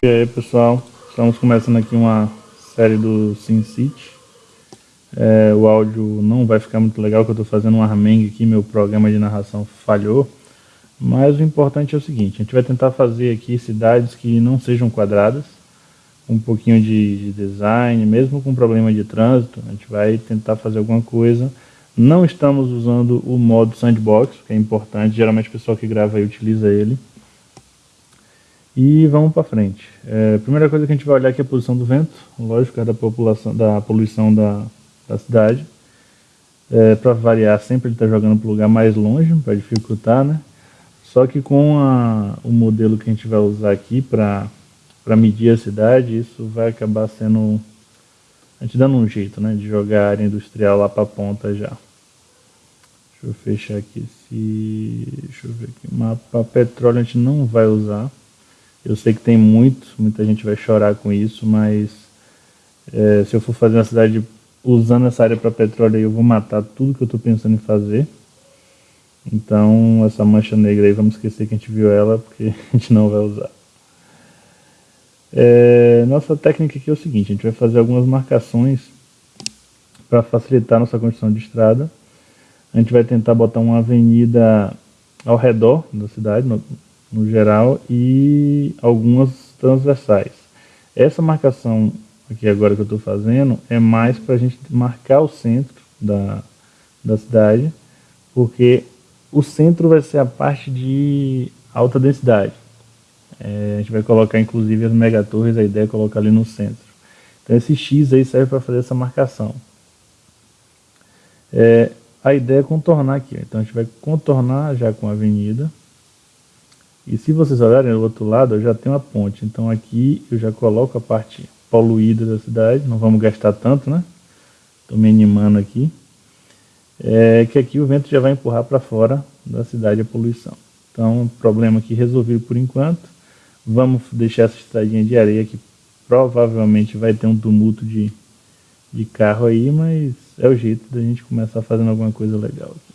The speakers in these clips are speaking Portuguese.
E aí pessoal, estamos começando aqui uma série do SimCity. É, o áudio não vai ficar muito legal, que eu estou fazendo um armengue aqui, meu programa de narração falhou. Mas o importante é o seguinte, a gente vai tentar fazer aqui cidades que não sejam quadradas, um pouquinho de, de design, mesmo com problema de trânsito, a gente vai tentar fazer alguma coisa. Não estamos usando o modo sandbox, que é importante, geralmente o pessoal que grava aí utiliza ele. E vamos para frente. É, a primeira coisa que a gente vai olhar aqui é a posição do vento, lógico, é da, população, da poluição da, da cidade. É, para variar, sempre ele está jogando para o lugar mais longe, para dificultar, né? Só que com a, o modelo que a gente vai usar aqui para medir a cidade, isso vai acabar sendo... A gente dando um jeito, né? De jogar a área industrial lá para a ponta já. Deixa eu fechar aqui esse... Deixa eu ver aqui. Mapa petróleo a gente não vai usar. Eu sei que tem muito, muita gente vai chorar com isso, mas é, se eu for fazer uma cidade usando essa área para petróleo, eu vou matar tudo que eu estou pensando em fazer. Então, essa mancha negra aí, vamos esquecer que a gente viu ela, porque a gente não vai usar. É, nossa técnica aqui é o seguinte, a gente vai fazer algumas marcações para facilitar nossa construção de estrada. A gente vai tentar botar uma avenida ao redor da cidade, no geral, e algumas transversais. Essa marcação aqui agora que eu estou fazendo é mais para a gente marcar o centro da, da cidade, porque o centro vai ser a parte de alta densidade. É, a gente vai colocar inclusive as megatorres, a ideia é colocar ali no centro. Então esse X aí serve para fazer essa marcação. É, a ideia é contornar aqui, então a gente vai contornar já com a avenida. E se vocês olharem do outro lado, eu já tenho a ponte. Então aqui eu já coloco a parte poluída da cidade, não vamos gastar tanto, né? Estou me animando aqui é que aqui o vento já vai empurrar para fora da cidade a poluição. Então, problema aqui resolvido por enquanto. Vamos deixar essa estradinha de areia que provavelmente vai ter um tumulto de, de carro aí, mas é o jeito da gente começar fazendo alguma coisa legal aqui.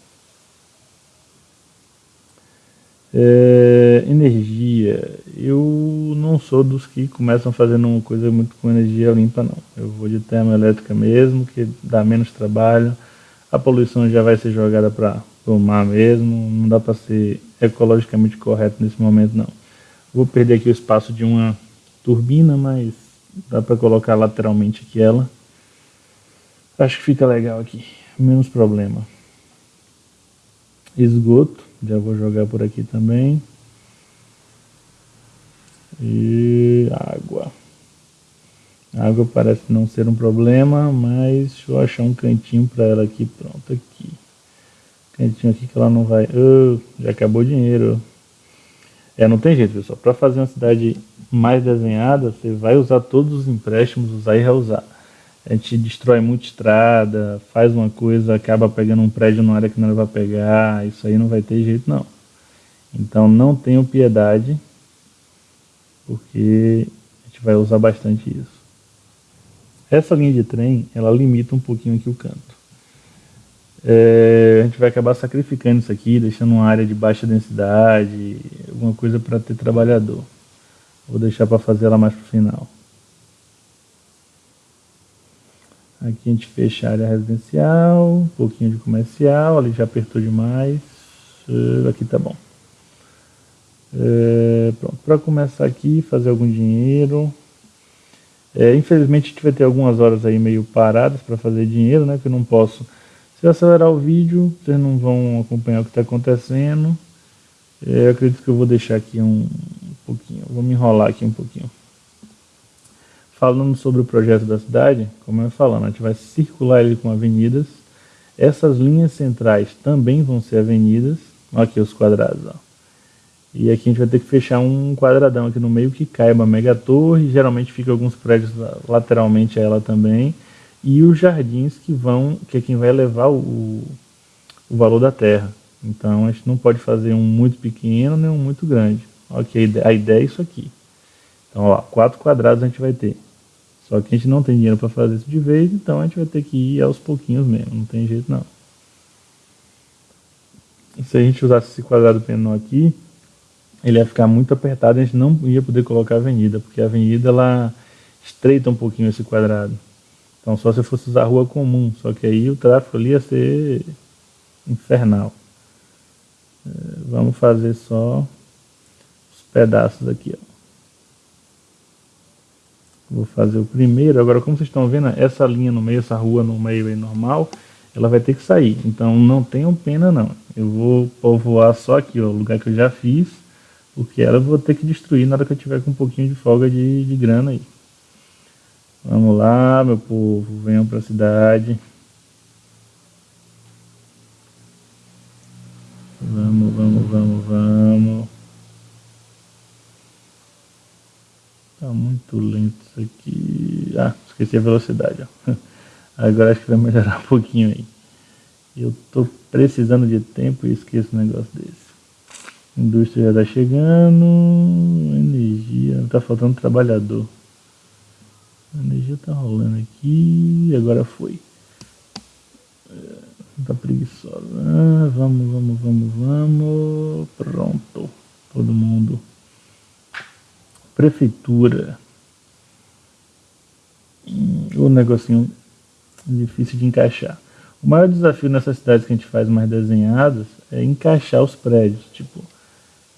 É, energia. Eu não sou dos que começam fazendo uma coisa muito com energia limpa, não. Eu vou de termoelétrica mesmo, que dá menos trabalho a poluição já vai ser jogada para o mar mesmo, não dá para ser ecologicamente correto nesse momento não. Vou perder aqui o espaço de uma turbina, mas dá para colocar lateralmente aqui ela. Acho que fica legal aqui, menos problema. Esgoto, já vou jogar por aqui também. E água. Água parece não ser um problema, mas deixa eu achar um cantinho para ela aqui. Pronto, aqui. Cantinho aqui que ela não vai... Oh, já acabou o dinheiro. É, não tem jeito, pessoal. Para fazer uma cidade mais desenhada, você vai usar todos os empréstimos, usar e reusar. A gente destrói muita estrada, faz uma coisa, acaba pegando um prédio na área que não vai pegar. Isso aí não vai ter jeito, não. Então não tenham piedade, porque a gente vai usar bastante isso. Essa linha de trem, ela limita um pouquinho aqui o canto. É, a gente vai acabar sacrificando isso aqui, deixando uma área de baixa densidade, alguma coisa para ter trabalhador. Vou deixar para fazer ela mais para o final. Aqui a gente fecha a área residencial, um pouquinho de comercial, ali já apertou demais. É, aqui tá bom. É, pronto, para começar aqui, fazer algum dinheiro, é, infelizmente a gente vai ter algumas horas aí meio paradas para fazer dinheiro, né? Que eu não posso. Se eu acelerar o vídeo, vocês não vão acompanhar o que está acontecendo. É, eu acredito que eu vou deixar aqui um, um pouquinho, vou me enrolar aqui um pouquinho. Falando sobre o projeto da cidade, como eu falando, a gente vai circular ele com avenidas. Essas linhas centrais também vão ser avenidas. Olha aqui os quadrados, ó. E aqui a gente vai ter que fechar um quadradão aqui no meio que caiba a mega torre, geralmente fica alguns prédios lateralmente a ela também, e os jardins que vão, que é quem vai levar o, o valor da terra. Então a gente não pode fazer um muito pequeno nem um muito grande. Ok, a ideia é isso aqui. Então, ó, quatro quadrados a gente vai ter. Só que a gente não tem dinheiro para fazer isso de vez, então a gente vai ter que ir aos pouquinhos mesmo, não tem jeito não. Se a gente usasse esse quadrado menor aqui, ele ia ficar muito apertado, a gente não ia poder colocar a avenida, porque a avenida ela estreita um pouquinho esse quadrado. Então só se fosse usar a rua comum, só que aí o tráfego ali ia ser infernal. É, vamos fazer só os pedaços aqui, ó. Vou fazer o primeiro. Agora, como vocês estão vendo, essa linha no meio, essa rua no meio aí normal, ela vai ter que sair. Então, não tenham pena, não. Eu vou povoar só aqui, ó, o lugar que eu já fiz, porque ela eu vou ter que destruir na hora que eu tiver com um pouquinho de folga de, de grana aí. Vamos lá, meu povo, venham para a cidade. Vamos, vamos, vamos, vamos. Tá muito lento isso aqui. Ah, esqueci a velocidade. Ó. Agora acho que vai melhorar um pouquinho aí. Eu tô precisando de tempo e esqueço um negócio desse. Indústria já tá chegando. Energia. Tá faltando trabalhador. A energia tá rolando aqui. Agora foi. É, tá preguiçosa. Ah, vamos, vamos, vamos, vamos. Pronto. Todo mundo. Prefeitura. O negocinho difícil de encaixar. O maior desafio nessas cidades que a gente faz mais desenhadas é encaixar os prédios. Tipo,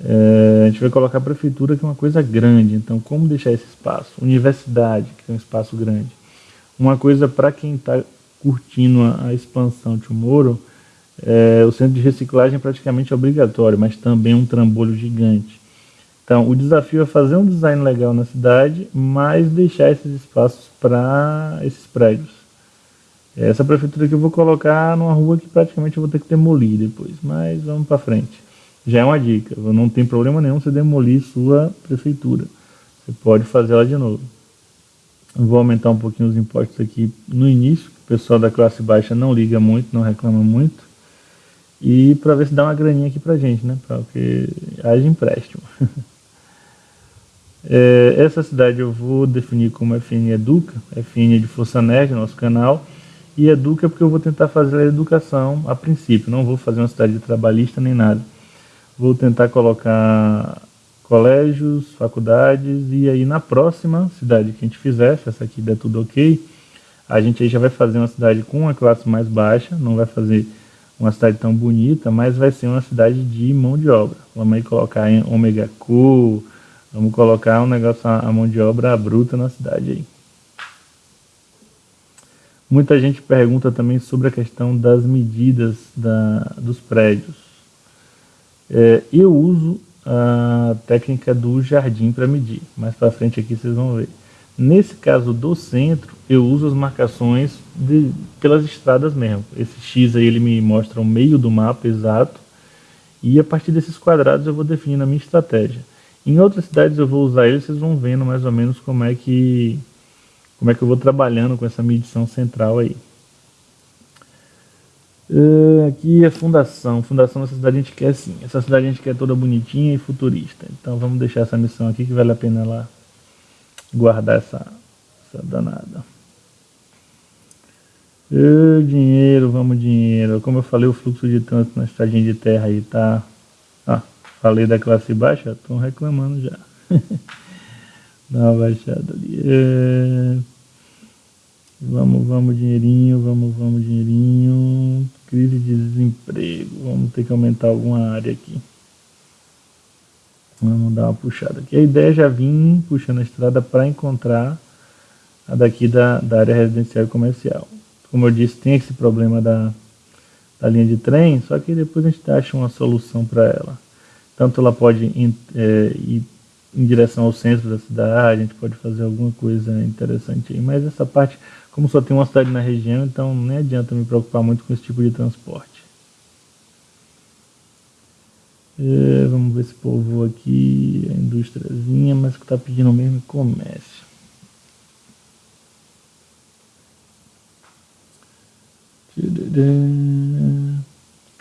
é, a gente vai colocar a prefeitura que é uma coisa grande, então como deixar esse espaço? Universidade, que é um espaço grande. Uma coisa para quem está curtindo a, a, expansão de é, o centro de reciclagem é praticamente obrigatório, mas também um trambolho gigante. Então, o desafio é fazer um design legal na cidade, mas deixar esses espaços para esses prédios. Essa prefeitura que eu vou colocar numa rua que praticamente eu vou ter que demolir depois, mas vamos para frente. Já é uma dica, não tem problema nenhum você demolir sua prefeitura. Você pode fazer ela de novo. Eu vou aumentar um pouquinho os impostos aqui no início, o pessoal da classe baixa não liga muito, não reclama muito. E para ver se dá uma graninha aqui pra gente, né? Porque haja empréstimo. É, essa cidade eu vou definir como FN Educa, FN de Força Nerd, nosso canal, e Educa porque eu vou tentar fazer a educação a princípio, não vou fazer uma cidade trabalhista nem nada. Vou tentar colocar colégios, faculdades, e aí na próxima cidade que a gente fizer, se essa aqui der tudo ok, a gente aí já vai fazer uma cidade com uma classe mais baixa, não vai fazer uma cidade tão bonita, mas vai ser uma cidade de mão de obra. Vamos aí colocar em Omega Cool, Vamos colocar um negócio, a mão de obra bruta na cidade aí. Muita gente pergunta também sobre a questão das medidas da, dos prédios. É, eu uso a técnica do jardim para medir. Mais para frente aqui vocês vão ver. Nesse caso do centro, eu uso as marcações de, pelas estradas mesmo. Esse X aí ele me mostra o meio do mapa exato. E a partir desses quadrados eu vou definir a minha estratégia. Em outras cidades eu vou usar ele, vocês vão vendo mais ou menos como é que como é que eu vou trabalhando com essa medição central aí. Uh, aqui é fundação. Fundação dessa cidade a gente quer sim. Essa cidade a gente quer toda bonitinha e futurista. Então vamos deixar essa missão aqui que vale a pena lá guardar essa, essa danada. Uh, dinheiro, vamos dinheiro. Como eu falei, o fluxo de trânsito na estradinha de terra aí tá Falei da classe baixa, estão reclamando já. Dá uma baixada ali. É... Vamos, vamos, dinheirinho, vamos, vamos, dinheirinho. Crise de desemprego. Vamos ter que aumentar alguma área aqui. Vamos dar uma puxada aqui. A ideia é já vim puxando a estrada para encontrar a daqui da, da área residencial e comercial. Como eu disse, tem esse problema da, da linha de trem, só que depois a gente acha uma solução para ela. Tanto ela pode é, ir em direção ao centro da cidade, a gente pode fazer alguma coisa interessante aí. Mas essa parte, como só tem uma cidade na região, então nem adianta me preocupar muito com esse tipo de transporte. É, vamos ver esse povo aqui, a indústriazinha, mas que está pedindo mesmo é comércio. O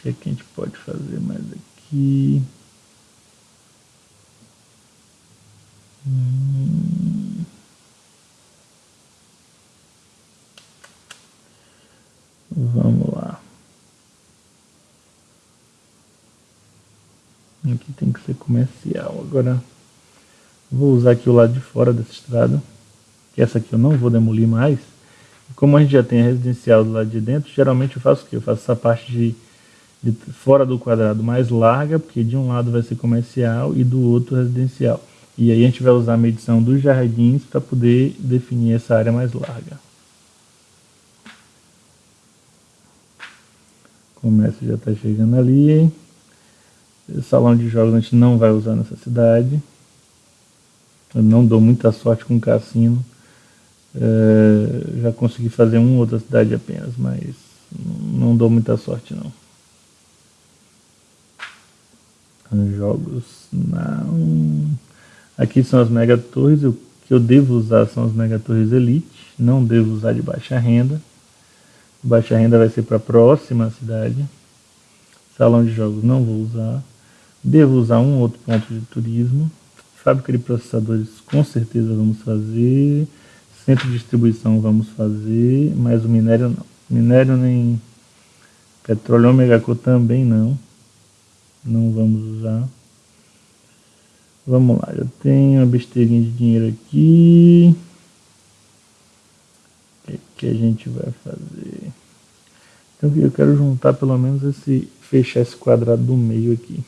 que, é que a gente pode fazer mais aqui? Vamos lá. Aqui tem que ser comercial. Agora vou usar aqui o lado de fora dessa estrada, que essa aqui eu não vou demolir mais. Como a gente já tem a residencial do lado de dentro, geralmente eu faço o quê? Eu faço essa parte de, de fora do quadrado mais larga, porque de um lado vai ser comercial e do outro residencial. E aí a gente vai usar a medição dos jardins para poder definir essa área mais larga. Comércio já está chegando ali. O salão de jogos a gente não vai usar nessa cidade. Eu não dou muita sorte com o cassino. É, já consegui fazer uma outra cidade apenas, mas não dou muita sorte não. Jogos não. Aqui são as mega torres. O que eu devo usar são as mega torres elite. Não devo usar de baixa renda. Baixa renda vai ser para a próxima cidade. Salão de jogos não vou usar. Devo usar um outro ponto de turismo. Fábrica de processadores com certeza vamos fazer. Centro de distribuição vamos fazer. Mas o minério não. Minério nem petróleo ômega também não. Não vamos usar. Vamos lá, eu tenho uma besteirinha de dinheiro aqui. O que, que a gente vai fazer? Então eu quero juntar pelo menos esse. fechar esse quadrado do meio aqui.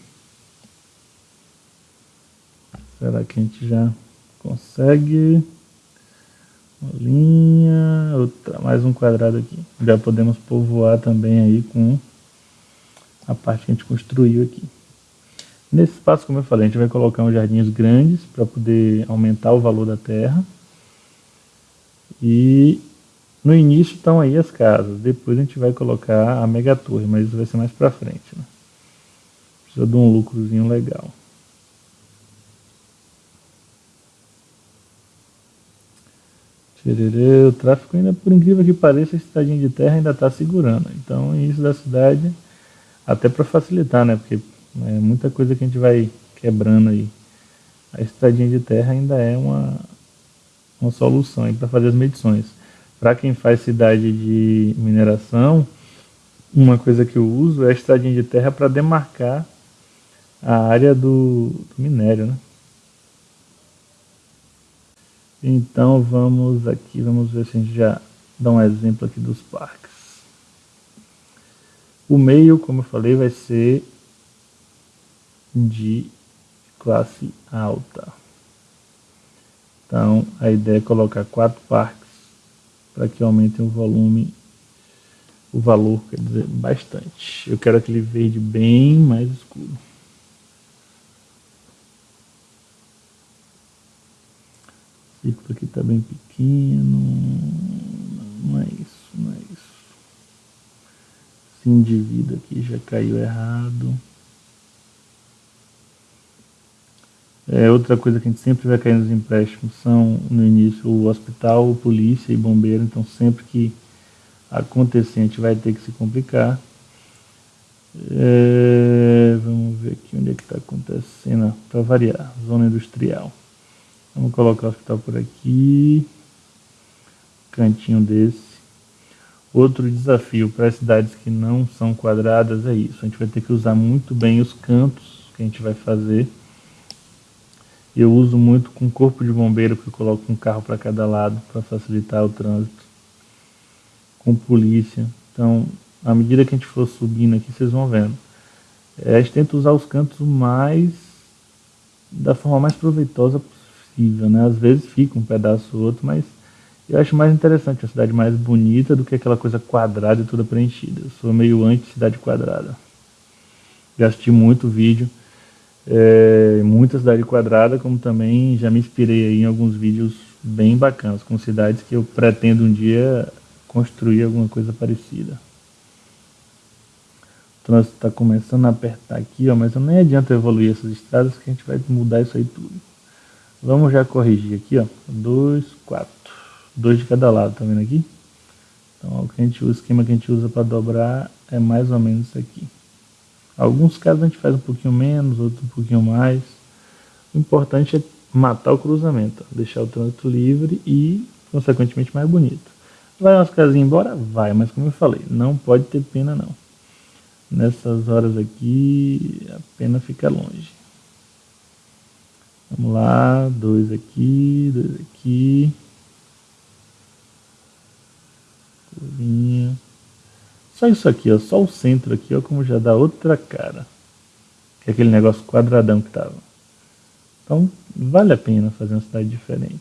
Será que a gente já consegue? Uma linha, outra, mais um quadrado aqui. Já podemos povoar também aí com a parte que a gente construiu aqui. Nesse espaço, como eu falei, a gente vai colocar uns jardins grandes para poder aumentar o valor da terra. E no início estão aí as casas, depois a gente vai colocar a mega torre, mas isso vai ser mais para frente. Né? Precisa de um lucrozinho legal. o tráfego ainda, por incrível que pareça, a estradinha de terra ainda está segurando. Então, isso da cidade, até para facilitar, né? Porque é muita coisa que a gente vai quebrando aí. A estradinha de terra ainda é uma, uma solução para fazer as medições. Para quem faz cidade de mineração, uma coisa que eu uso é a estradinha de terra para demarcar a área do, do minério. Né? Então vamos aqui, vamos ver se a gente já dá um exemplo aqui dos parques. O meio, como eu falei, vai ser de classe alta. Então, a ideia é colocar quatro parques para que aumentem o volume, o valor, quer dizer, bastante. Eu quero aquele verde bem mais escuro. O círculo aqui está bem pequeno. Não é isso, não é isso. Sim de vida aqui já caiu errado. É, outra coisa que a gente sempre vai cair nos empréstimos são, no início, o hospital, polícia e bombeiro. Então, sempre que acontecer, a gente vai ter que se complicar. É, vamos ver aqui onde é que está acontecendo, para variar, zona industrial. Vamos colocar o hospital por aqui, cantinho desse. Outro desafio para as cidades que não são quadradas é isso, a gente vai ter que usar muito bem os cantos que a gente vai fazer eu uso muito com corpo de bombeiro, porque eu coloco um carro para cada lado para facilitar o trânsito. Com polícia. Então, à medida que a gente for subindo aqui, vocês vão vendo. É, a gente tenta usar os cantos mais da forma mais proveitosa possível, né? Às vezes fica um pedaço ou outro, mas eu acho mais interessante a cidade mais bonita do que aquela coisa quadrada e toda preenchida. Eu sou meio anti-cidade quadrada. Já assisti muito vídeo é, muita cidade quadrada, como também já me inspirei em alguns vídeos bem bacanas, com cidades que eu pretendo um dia construir alguma coisa parecida. O trânsito está começando a apertar aqui, ó, mas nem adianta evoluir essas estradas que a gente vai mudar isso aí tudo. Vamos já corrigir aqui, ó. Dois, quatro. Dois de cada lado, tá vendo aqui? Então, o, que a gente, o esquema que a gente usa para dobrar é mais ou menos isso aqui. Alguns casos a gente faz um pouquinho menos, outros um pouquinho mais. O importante é matar o cruzamento, deixar o trânsito livre e, consequentemente, mais bonito. Vai umas casinhas embora? Vai, mas como eu falei, não pode ter pena não. Nessas horas aqui, a pena fica longe. Vamos lá, dois aqui, dois aqui. Curvinha. Só isso aqui, ó, só o centro aqui, ó, como já dá outra cara. Que é aquele negócio quadradão que tava. Então, vale a pena fazer uma cidade diferente.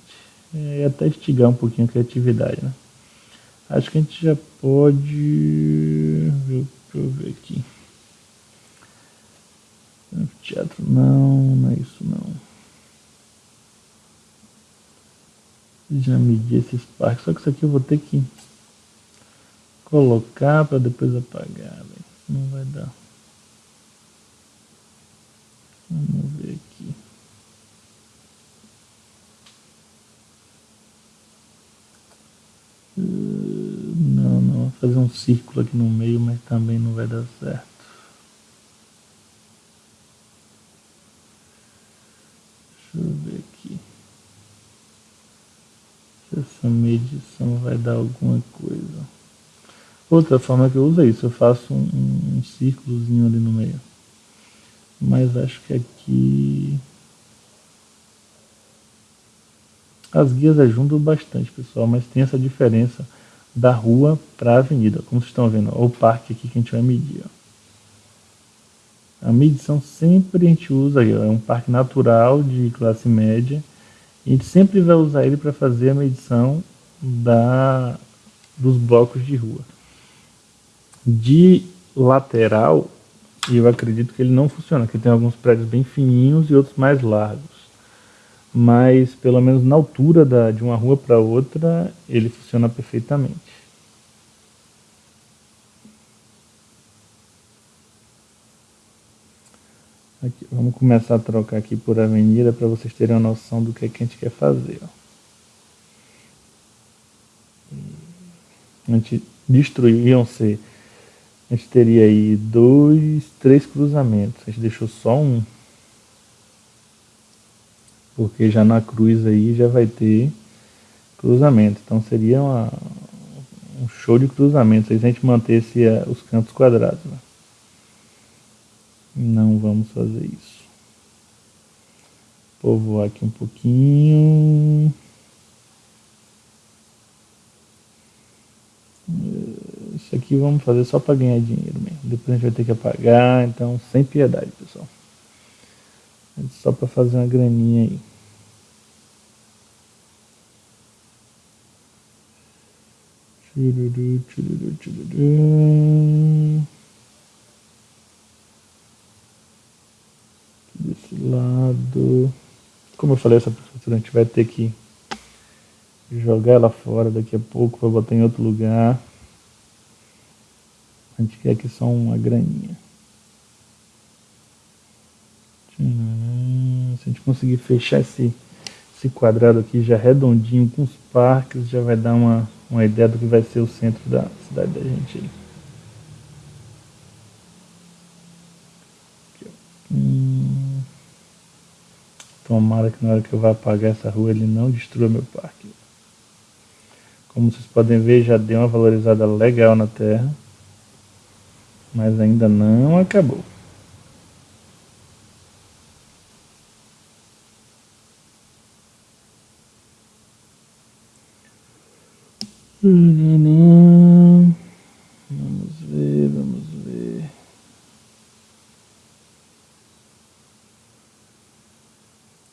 É, e até estigar um pouquinho a criatividade, né? Acho que a gente já pode... Deixa eu ver aqui. Teatro não, não é isso não. Já medi esses parques, só que isso aqui eu vou ter que colocar para depois apagar, não vai dar. Vamos ver aqui. Uh, não, não, vou fazer um círculo aqui no meio, mas também não vai dar certo. Deixa eu ver aqui. Se essa medição vai dar alguma coisa. Outra forma que eu uso é isso, eu faço um, um, círculozinho ali no meio. Mas acho que aqui... As guias ajudam bastante, pessoal, mas tem essa diferença da rua para a avenida. Como vocês estão vendo, ó, o parque aqui que a gente vai medir. Ó. A medição sempre a gente usa, ó, é um parque natural de classe média. A gente sempre vai usar ele para fazer a medição da, dos blocos de rua. De lateral, eu acredito que ele não funciona, porque tem alguns prédios bem fininhos e outros mais largos. Mas, pelo menos na altura da, de uma rua para outra, ele funciona perfeitamente. Aqui, vamos começar a trocar aqui por avenida para vocês terem uma noção do que, é que a gente quer fazer. Ó. A gente destruiu, iam ser a gente teria aí dois, três cruzamentos. A gente deixou só um. Porque já na cruz aí já vai ter cruzamento. Então seria uma, um show de cruzamento se a gente mantesse uh, os cantos quadrados. Né? Não vamos fazer isso. Povoar aqui um pouquinho. Aqui vamos fazer só para ganhar dinheiro mesmo. Depois a gente vai ter que apagar, então sem piedade, pessoal. Só para fazer uma graninha aí. Desse lado. Como eu falei, essa professora a gente vai ter que jogar ela fora daqui a pouco para botar em outro lugar. A gente quer aqui só uma graninha. Se a gente conseguir fechar esse, esse quadrado aqui já redondinho com os parques, já vai dar uma, uma ideia do que vai ser o centro da cidade da gente. Hum. Tomara que na hora que eu vá apagar essa rua ele não destrua meu parque. Como vocês podem ver, já deu uma valorizada legal na terra mas ainda não acabou. Vamos ver, vamos ver.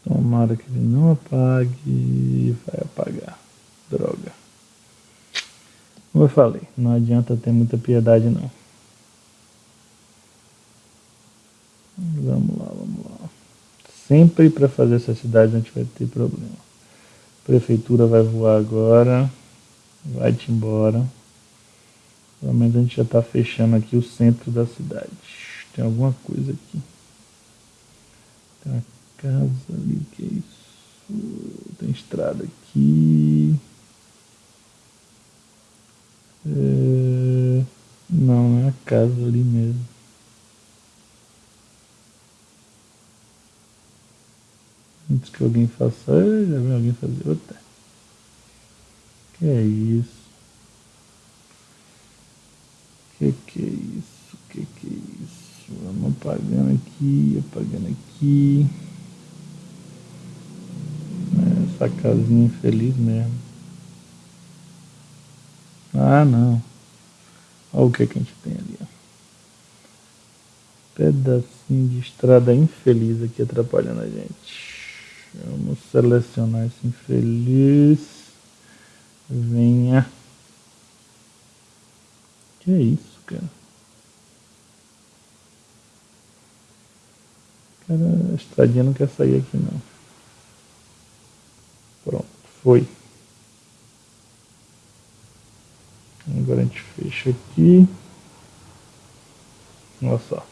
Tomara que ele não apague. Vai apagar. Droga. Como eu falei, não adianta ter muita piedade não. Vamos lá, vamos lá. Sempre para fazer essa cidade a gente vai ter problema. prefeitura vai voar agora. Vai-te embora. Pelo menos a gente já está fechando aqui o centro da cidade. Tem alguma coisa aqui. Tem uma casa ali, que é isso? Tem estrada aqui. É... Não, é a casa ali mesmo. Que alguém faça, já vi alguém fazer outra. Que é isso? Que que é isso? Que que é apagando aqui, apagando aqui. Essa casinha infeliz mesmo. Ah, não. Olha o que, que a gente tem ali. Ó. Pedacinho de estrada infeliz aqui atrapalhando a gente. Vamos selecionar esse infeliz. Venha. Que é isso, cara? Cara, a estradinha não quer sair aqui não. Pronto, foi. Agora a gente fecha aqui. Olha só.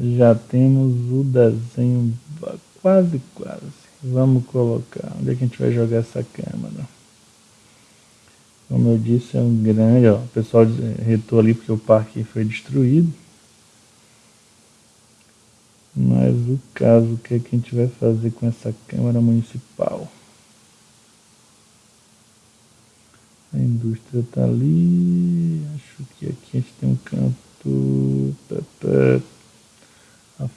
Já temos o desenho quase, quase. Vamos colocar. Onde é que a gente vai jogar essa câmera? Como eu disse, é um grande. Ó, o pessoal retou ali porque o parque foi destruído. Mas o caso, o que, é que a gente vai fazer com essa Câmara Municipal? A indústria está ali. Acho que aqui a gente tem um canto.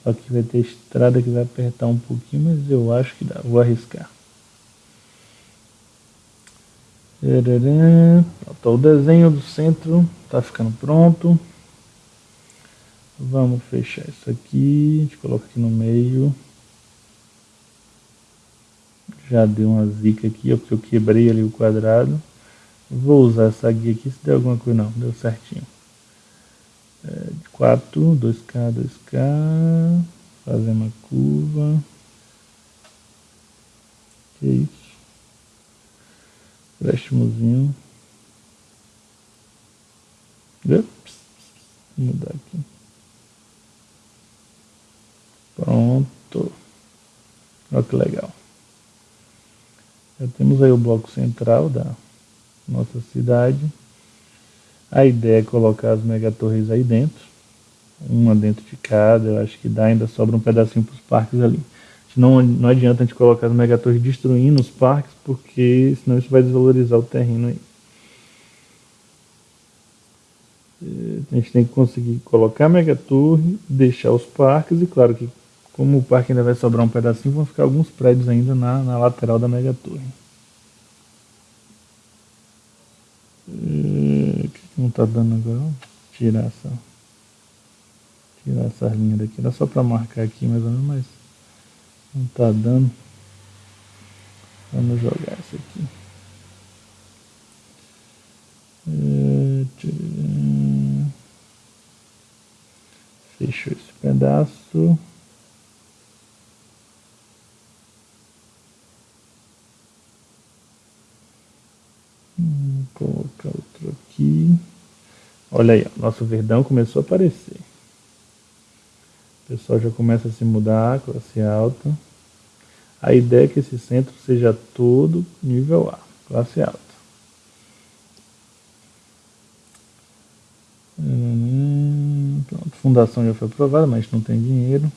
Aqui vai ter estrada que vai apertar um pouquinho, mas eu acho que dá. Vou arriscar. Pronto, o desenho do centro está ficando pronto. Vamos fechar isso aqui. A gente coloca aqui no meio. Já deu uma zica aqui, ó, porque eu quebrei ali o quadrado. Vou usar essa guia aqui se der alguma coisa. Não, deu certinho. É, 4, 2K, 2K. Fazer uma curva. Que isso? Préstimozinho. Ups, vou mudar aqui. Pronto. Olha que legal. Já temos aí o bloco central da nossa cidade. A ideia é colocar as megatorres aí dentro. Uma dentro de cada. Eu acho que dá, ainda sobra um pedacinho para os parques ali. Não, não adianta a gente colocar as megatorres destruindo os parques, porque senão isso vai desvalorizar o terreno aí. É, a gente tem que conseguir colocar a megatorre, deixar os parques e claro que como o parque ainda vai sobrar um pedacinho, vão ficar alguns prédios ainda na, na lateral da megatorre. É, o que, não está dando agora? Tirar essa, tirar essas linhas daqui. Era só para marcar aqui mais ou menos, mas não está dando. Vamos jogar isso aqui. Fechou esse pedaço. Vou colocar outro aqui. Olha aí, ó, nosso verdão começou a aparecer. O pessoal já começa a se mudar, classe alta. A ideia é que esse centro seja todo nível A, classe alta. Hum, pronto, fundação já foi aprovada, mas não tem dinheiro.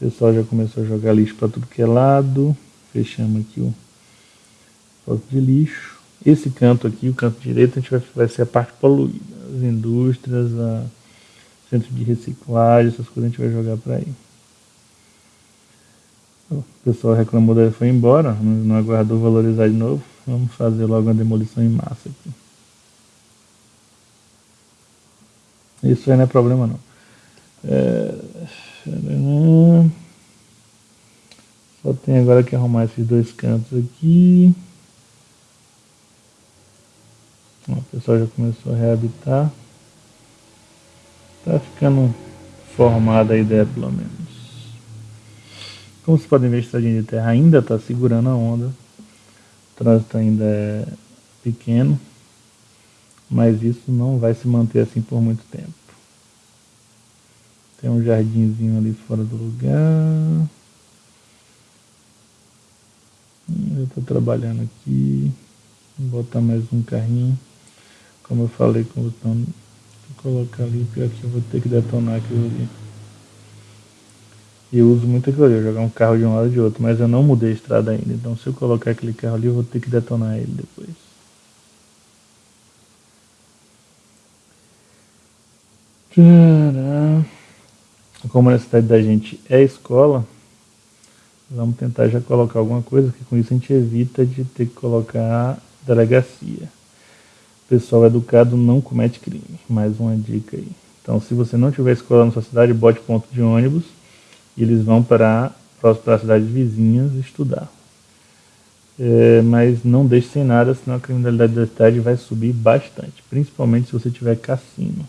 O pessoal já começou a jogar lixo para tudo que é lado. Fechamos aqui o posto de lixo. Esse canto aqui, o canto direito, a gente vai, vai ser a parte poluída. As indústrias, a centro de reciclagem, essas coisas a gente vai jogar para aí. O pessoal reclamou daí foi embora, não aguardou valorizar de novo. Vamos fazer logo uma demolição em massa aqui. Isso aí não é problema não. É... Só tem agora que arrumar esses dois cantos aqui. O pessoal já começou a reabitar. Tá ficando formada a ideia pelo menos. Como vocês podem ver, a estradinha de terra ainda está segurando a onda. O trânsito ainda é pequeno. Mas isso não vai se manter assim por muito tempo. Tem um jardinzinho ali fora do lugar. Eu estou trabalhando aqui. Vou botar mais um carrinho. Como eu falei com o botão, vou colocar ali, pior que eu vou ter que detonar aquilo ali. E eu uso muito aquilo ali, jogar um carro de um lado e de outro, mas eu não mudei a estrada ainda, então se eu colocar aquele carro ali, eu vou ter que detonar ele depois. Como a necessidade da gente é escola, vamos tentar já colocar alguma coisa, que com isso a gente evita de ter que colocar delegacia. Pessoal educado não comete crime. Mais uma dica aí. Então, se você não tiver escola na sua cidade, bote ponto de ônibus e eles vão para, as cidades vizinhas estudar. É, mas não deixe sem nada, senão a criminalidade da cidade vai subir bastante, principalmente se você tiver cassino.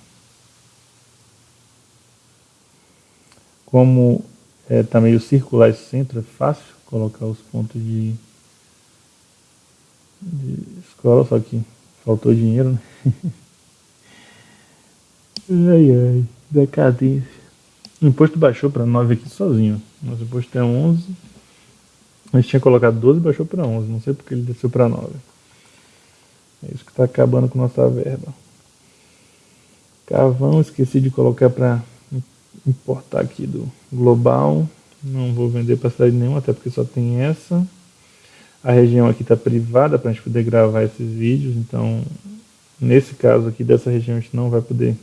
Como está é, tá meio circular esse centro, é fácil colocar os pontos de, de escola, só que faltou dinheiro, né? ai ai, decadência. O imposto baixou para 9 aqui sozinho. Nosso imposto é 11. A gente tinha colocado 12 e baixou para 11. Não sei porque ele desceu para 9. É isso que está acabando com nossa verba. Carvão, esqueci de colocar para importar aqui do global. Não vou vender para cidade nenhuma, até porque só tem essa. A região aqui está privada para a gente poder gravar esses vídeos, então nesse caso aqui dessa região a gente não vai poder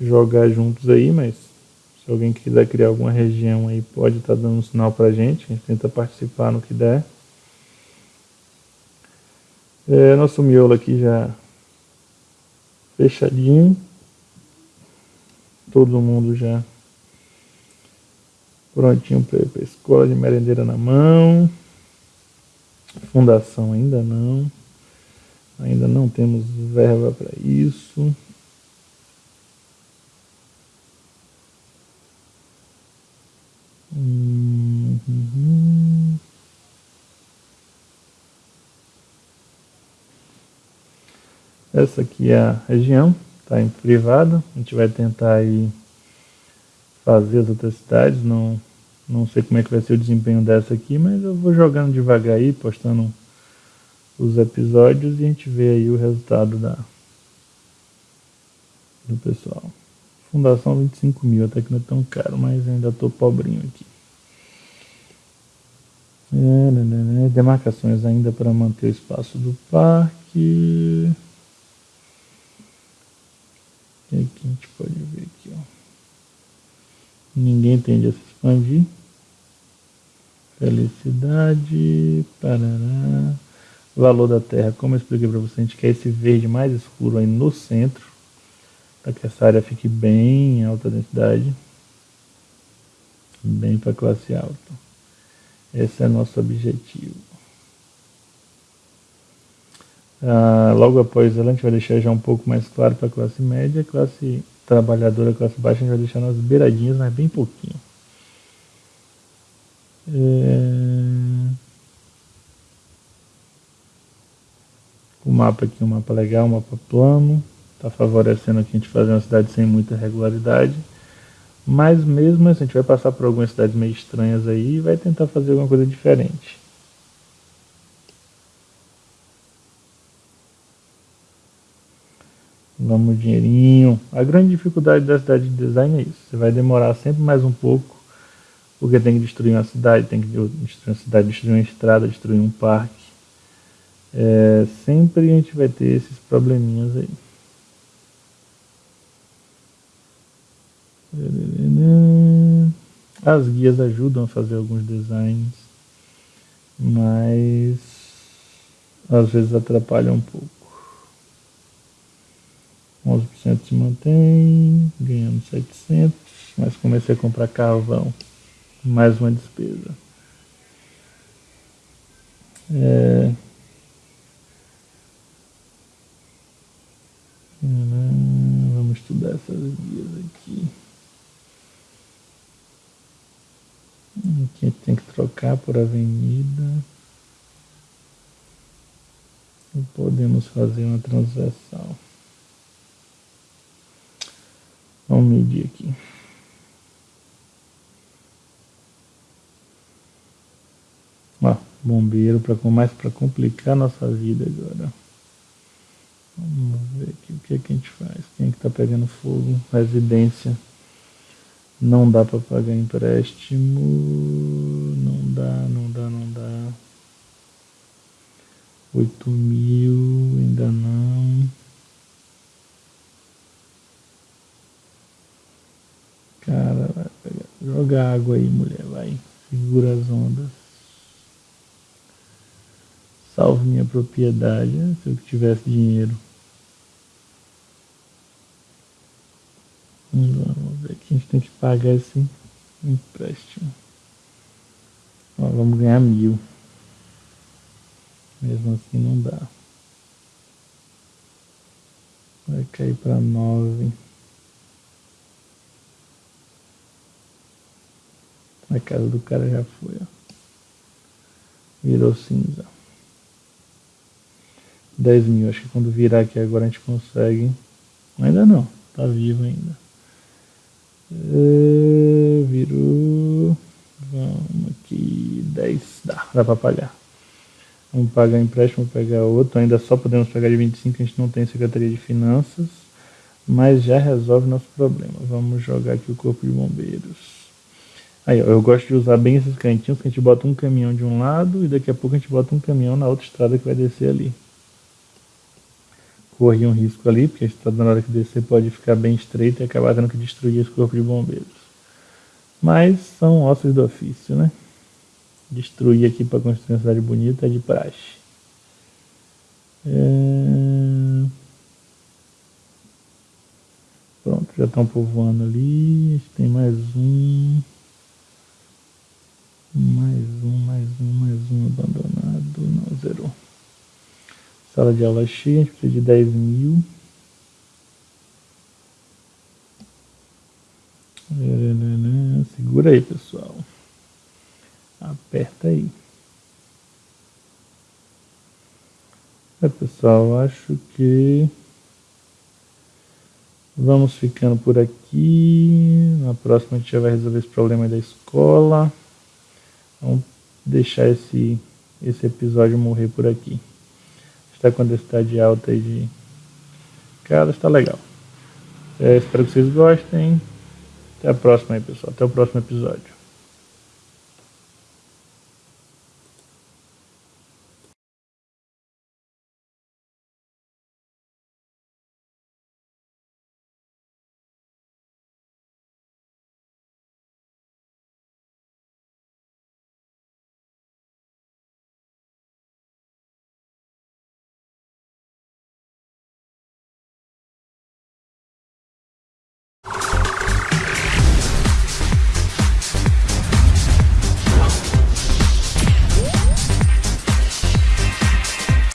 jogar juntos aí, mas se alguém quiser criar alguma região aí pode estar tá dando um sinal para a gente, a gente tenta participar no que der. É, nosso miolo aqui já fechadinho todo mundo já prontinho para a escola de merendeira na mão. Fundação ainda não. Ainda não temos verba para isso. Uhum. Essa aqui é a região está em privado. A gente vai tentar aí fazer as outras cidades. Não, não sei como é que vai ser o desempenho dessa aqui, mas eu vou jogando devagar aí, postando os episódios e a gente vê aí o resultado da, do pessoal. Fundação 25 mil, até que não é tão caro, mas ainda estou pobrinho aqui. É. Demarcações ainda para manter o espaço do parque. E aqui a gente pode ver aqui, ó. Ninguém tende a se expandir. Felicidade, parará. Valor da terra, como eu expliquei para você, a gente quer esse verde mais escuro aí no centro, para que essa área fique bem em alta densidade, bem para classe alta. Esse é nosso objetivo. Ah, logo após ela, a gente vai deixar já um pouco mais claro para classe média, classe trabalhadora, classe baixa, a gente vai deixar nas beiradinhas, mas bem pouquinho. É... O mapa aqui, um mapa legal, um mapa plano, está favorecendo aqui a gente fazer uma cidade sem muita regularidade. Mas mesmo assim, a gente vai passar por algumas cidades meio estranhas aí e vai tentar fazer alguma coisa diferente. Vamos dinheirinho. A grande dificuldade da cidade de design é isso. Você vai demorar sempre mais um pouco, porque tem que destruir uma cidade, tem que destruir uma cidade, destruir uma estrada, destruir um parque. É, sempre a gente vai ter esses probleminhas aí. As guias ajudam a fazer alguns designs, mas às vezes atrapalham um pouco. 11% se mantém, ganhando 700, mas comecei a comprar carvão, mais uma despesa. É... Vamos estudar essas guias aqui. Aqui tem que trocar por avenida. E podemos fazer uma transversal. Vamos medir aqui. Ó, bombeiro para mais para complicar nossa vida agora. Vamos ver aqui o que, é que a gente faz. Quem é que está pegando fogo? Residência. Não dá para pagar empréstimo. Não dá, não dá, não dá. Oito mil, Cara, vai pegar. Joga água aí, mulher, vai. Segura as ondas. Salve minha propriedade. Se eu tivesse dinheiro. Vamos ver que a gente tem que pagar esse empréstimo. Ó, vamos ganhar mil. Mesmo assim não dá. Vai cair para nove. A casa do cara já foi, ó. Virou cinza. 10 mil. Acho que quando virar aqui agora a gente consegue. Ainda não. Tá vivo ainda. É, virou. Vamos aqui. 10. Dá. Dá pra pagar. Vamos pagar empréstimo, pegar outro. Ainda só podemos pegar de 25, a gente não tem Secretaria de Finanças. Mas já resolve nosso problema. Vamos jogar aqui o Corpo de Bombeiros. Aí, ó, eu gosto de usar bem esses cantinhos, que a gente bota um caminhão de um lado e daqui a pouco a gente bota um caminhão na outra estrada que vai descer ali. Corri um risco ali, porque a estrada na hora que descer pode ficar bem estreita e acabar tendo que destruir esse corpo de bombeiros. Mas são ossos do ofício, né? Destruir aqui para construir uma cidade bonita é de praxe. É... Pronto, já estão povoando ali. Tem mais um. Mais um, mais um, mais um abandonado. Não, zerou. Sala de aula cheia, a gente precisa de 10 mil. Segura aí, pessoal. Aperta aí. É, pessoal, acho que vamos ficando por aqui. Na próxima a gente já vai resolver esse problema da escola. Vamos deixar esse, esse episódio morrer por aqui. Está com a densidade alta de... Cara, está legal. É, espero que vocês gostem. Até a próxima aí, pessoal. Até o próximo episódio.